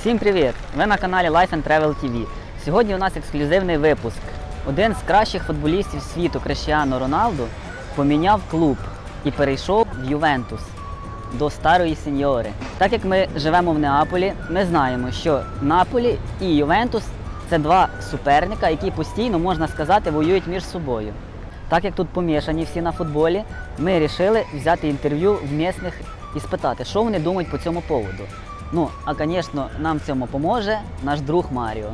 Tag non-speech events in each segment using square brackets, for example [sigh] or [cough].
Всім привіт! Ви на каналі Life and Travel TV. Сьогодні у нас ексклюзивний випуск. Один з кращих футболістів світу Крещіано Роналду поміняв клуб і перейшов в Ювентус до старої сеньори. Так як ми живемо в Неаполі, ми знаємо, що Наполі і Ювентус це два суперника, які постійно, можна сказати, воюють між собою. Так як тут помішані всі на футболі, ми вирішили взяти інтерв'ю в місних і спитати, що вони думають по цьому поводу. Ну, а звісно, нам в цьому поможе наш друг Маріо.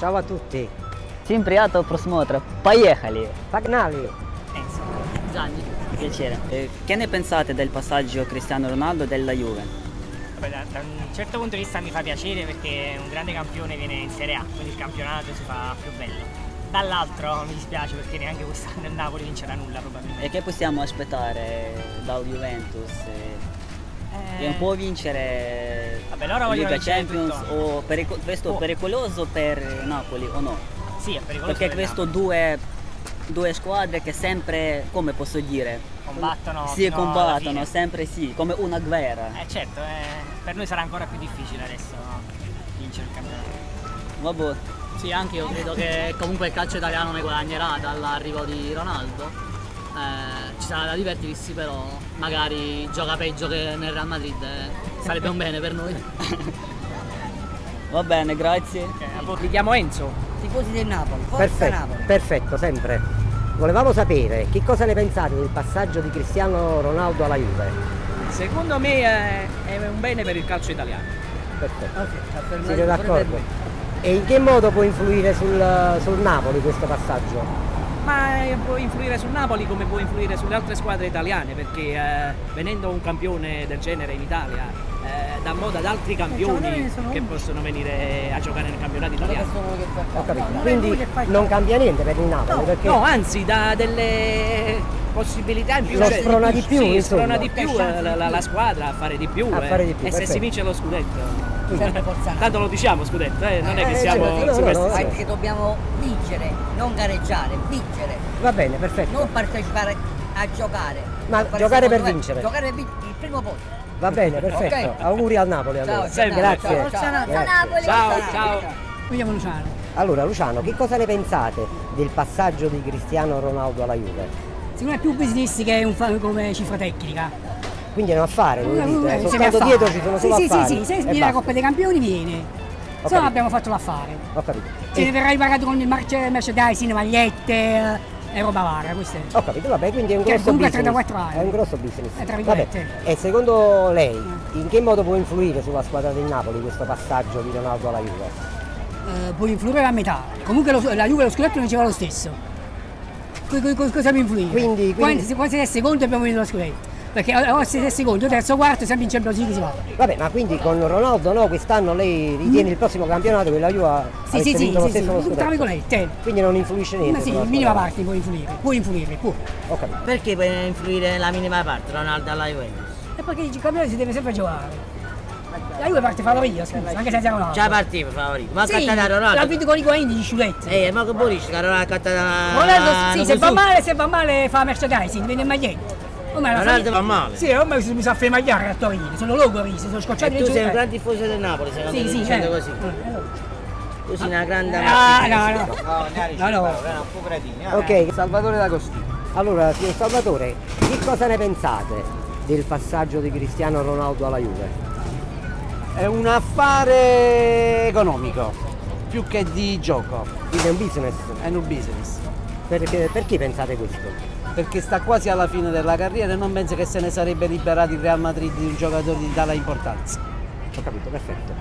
Ciao a tutti. Всім приятного просмотру. Поїхали! Pagnali, Gianni, piacere. Eh, che ne pensate del passaggio Cristiano Ronaldo della Juve? Vabbè, da, da un certo punto di vista mi fa piacere perché un grande campione viene in Serie A, quindi il campionato si fa più bello. Dall'altro [laughs] mi dispiace perché neanche quest'anno il Napoli vincerà nulla probabilmente. E che possiamo aspettare dal Juventus? Eh, Che non può vincere Vabbè, loro Liga vincere Champions tutto. o perico- questo Oh. pericoloso per Napoli o no? Sì, è pericoloso Perché per questo Napoli. due, due squadre che sempre, come posso dire? combattono Si combattono, sempre sì, come una guerra. Eh certo, eh, per noi sarà ancora più difficile adesso vincere il campionato. Vabbè. Sì, anche io credo che comunque il calcio italiano ne guadagnerà dall'arrivo di Ronaldo. Eh, ci sarà da divertirsi, però magari gioca peggio che nel Real Madrid, eh, sarebbe un bene per noi. [laughs] Va bene, grazie. Mi chiamo Enzo. Tifosi del Napoli, forza perfetto, Napoli. perfetto, sempre. Volevamo sapere che cosa ne pensate del passaggio di Cristiano Ronaldo alla Juve. Secondo me è, è un bene per il calcio italiano. Perfetto. Siete d'accordo? E in che modo può influire sul, sul Napoli questo passaggio? Ma eh, può influire sul Napoli come può influire sulle altre squadre italiane, perché eh, venendo un campione del genere in Italia eh, dà modo ad altri campioni che possono venire a giocare nel campionato italiano. Ho capito. Quindi non cambia niente per il Napoli, perché No, anzi, dà delle possibilità in più. Lo cioè, sprona di più, Sì, sprona di più eh, la, la- la squadra a fare di più. A eh. fare di più, e se si perfetto. vince lo scudetto. Tanto lo diciamo scudetto, eh, non è che Eh, siamo certo, no, no, no. Perché dobbiamo vincere, non gareggiare, vincere, va bene, perfetto. non partecipare a giocare. Ma giocare per vincere. Giocare per vincere il primo posto. Va bene, perfetto. Ok. Auguri al Napoli allora. Ciao, Sempre. Grazie. ciao, ciao. Grazie. Ciao, ciao. Mi chiamo Luciano. Allora Luciano, che cosa ne pensate del passaggio di Cristiano Ronaldo alla Juve? Secondo me è più business che un come cifra tecnica. Quindi è un affare, voi dite, Eh, soltanto se dietro ci sono solo sì, sì, affari. sì, sì, se e viene la. Coppa dei Campioni viene. Se no abbiamo fatto l'affare. Ho capito. Se ne verrà ripagato con il merchandising, magliette eh, e roba varia, questo è. Ho capito, vabbè, quindi è un Che grosso comunque business. 34 anni. È un grosso business. Eh, tra Vabbè, e secondo lei in che modo può influire sulla squadra del Napoli questo passaggio di Ronaldo alla Juve? Eh, può influire a metà. Comunque lo- la Juve lo scudetto non diceva lo stesso. Co- co- co- cosa può influire? Quindi- quindi- Quando, se- quando si è secondo abbiamo vinto lo scudetto. Perché o se è secondo, terzo, quarto, sempre in Champions League si va. Vabbè, ma quindi con Ronaldo no, quest'anno lei ritiene il prossimo campionato che la Juve. Sì, sì, sì, lo sì, sì, stesso scudetto? virgolette. Quindi non influisce niente. Ma sì, in minima parte può influire, può influire, può. Ho capito. Perché può influire la minima parte Ronaldo alla Juventus? E perché il campionato si deve sempre giocare. La Juve parte favorita, scusa, anche senza Ronaldo. Già partiva favorito, ma Sì, cattata l'ha Ronaldo. vinto con i Higuain di sciulezza. Eh, ma che buonisce che Ronaldo ha cattata Ronaldo, sì, se va male, se va male fa merchandising, vende magliette. Ormai la Ronaldo famiglia- va male. Sì, ormai mi sa fare magliare a Torino, sono logori, sono scocciati E tu sei un gran tifoso del Napoli, secondo Sì, me, sì, dicendo eh. così. Eh, allora. Tu sei una grande Ah, amatista. no, no. No, no. Ok, Salvatore D'Agostino. allora signor Salvatore, che cosa ne pensate del passaggio di Cristiano Ronaldo alla Juve? È un affare economico, più che di gioco, Quindi è un business. è un business. Perché, perché pensate questo? Perché sta quasi alla fine della carriera e non penso che se ne sarebbe liberato il Real Madrid di un giocatore di tale importanza. Ho capito, perfetto.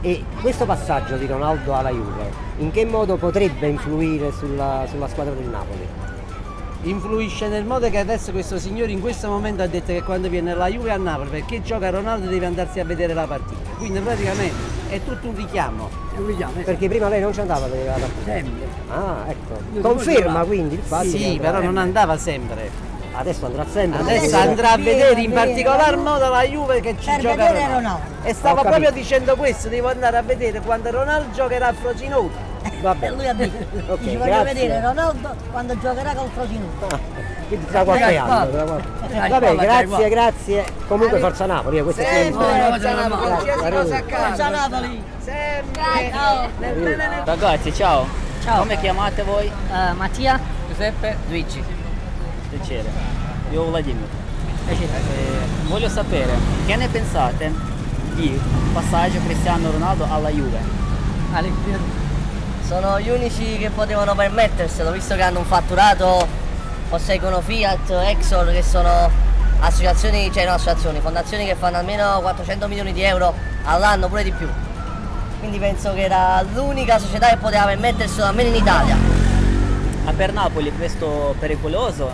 E questo passaggio di Ronaldo alla Juve, in che modo potrebbe influire sulla, sulla squadra del Napoli? Influisce nel modo che adesso questo signore in questo momento ha detto che quando viene la Juve a Napoli perché gioca Ronaldo deve andarsi a vedere la partita. Quindi praticamente è tutto un richiamo. Perché prima lei non ci andava a vedere la partita. Sempre. Ah, ecco. Conferma quindi il fatto Sì, andrà- però non andava sempre. Adesso andrà sempre. Adesso andrà a vedere in particolar modo la Juve che ci Per gioca Ronaldo. Ronaldo. E stava proprio dicendo questo, devo andare a vedere quando Ronaldo giocherà a Frosinone. Va E bene. lui ha detto, [laughs] Ok, ci voglio grazie. vedere Ronaldo quando giocherà col Frosinone. Quindi tra qualche anno. tra qualche- Vabbè, grazie, grazie. Comunque Forza Napoli, eh, questo è. Forza Napoli. Forza Napoli! Sempre. Ciao! Ragazzi, ciao. Ciao. Come chiamate voi? Eh, Mattia? Giuseppe? Luigi. Piacere. Io Vladimir. Eh, voglio sapere che ne pensate di passaggio Cristiano Ronaldo alla Juve? Sono gli unici che potevano permetterselo, visto che hanno un fatturato, posseggono Fiat, Exor, che sono associazioni, cioè no associazioni, fondazioni che fanno almeno 400 milioni di euro all'anno, pure di più. Quindi penso che era l'unica società che poteva permetterselo, almeno in Italia. Ma per Napoli questo pericoloso?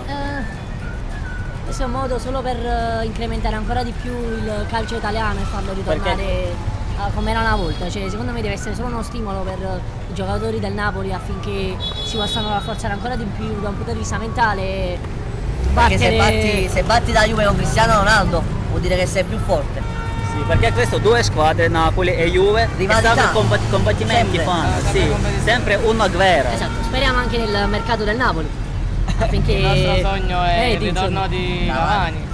questo è un modo solo per eh, incrementare ancora di più il calcio italiano e farlo ritornare a come era una volta. Cioè, secondo me deve essere solo uno stimolo per eh, i giocatori del Napoli affinché si possano rafforzare ancora di più da un punto di vista mentale. e Perché se battere- batti, se batti la Juve con Cristiano Ronaldo vuol dire che sei più forte. Sì, perché questo due squadre, Napoli e Juve, Rivalità. combat- combattimenti Sempre. fanno, Ah, sì, sempre una guerra. Esatto, speriamo anche nel mercato del Napoli. [laughs] Affinché Il nostro sogno è Eh, il di- ritorno di Cavani.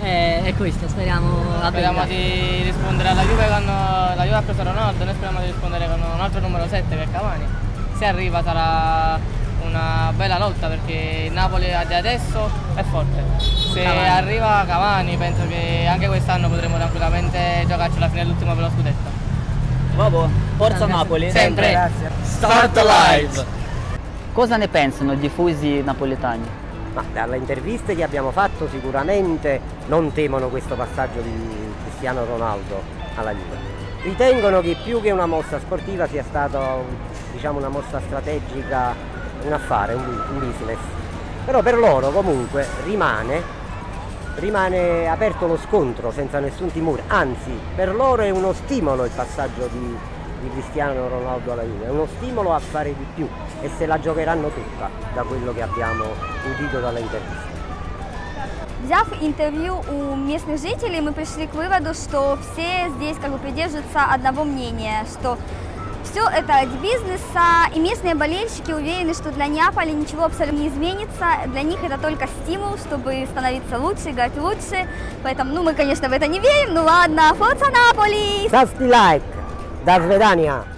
Eh, è questo, speriamo a Speriamo di rispondere alla Juve con la Juve ha preso Ronaldo, noi speriamo di rispondere con un altro numero 7 che è Cavani. Se arriva sarà una bella lotta perché il Napoli di adesso è forte. Se Cavani. arriva Cavani penso che anche quest'anno potremo tranquillamente giocarci alla fine dell'ultimo per lo scudetto. Vabbè, Forza Napoli. Sempre. Start live! Cosa ne pensano i tifosi napoletani? Ma dalle interviste che abbiamo fatto sicuramente non temono questo passaggio di Cristiano Ronaldo alla Juve. Ritengono che più che una mossa sportiva sia stata diciamo, una mossa strategica, un affare, un, bu- un business. Però per loro comunque rimane, rimane aperto lo scontro senza nessun timore, anzi per loro è uno stimolo il passaggio di, di Cristiano Ronaldo alla Juve, è uno stimolo a fare di più e se la giocheranno tutta da quello che abbiamo udito dalle interviste. Взяв интервью у местных жителей, мы пришли к выводу, что все здесь как бы придерживаются одного мнения, что все это ради бизнеса, и местные болельщики уверены, что для Неаполя ничего абсолютно не изменится, для них это только стимул, чтобы становиться лучше, играть лучше, поэтому, ну, мы, конечно, в это не верим, ну ладно, Форца Наполи! Stavsti like, da Svedania!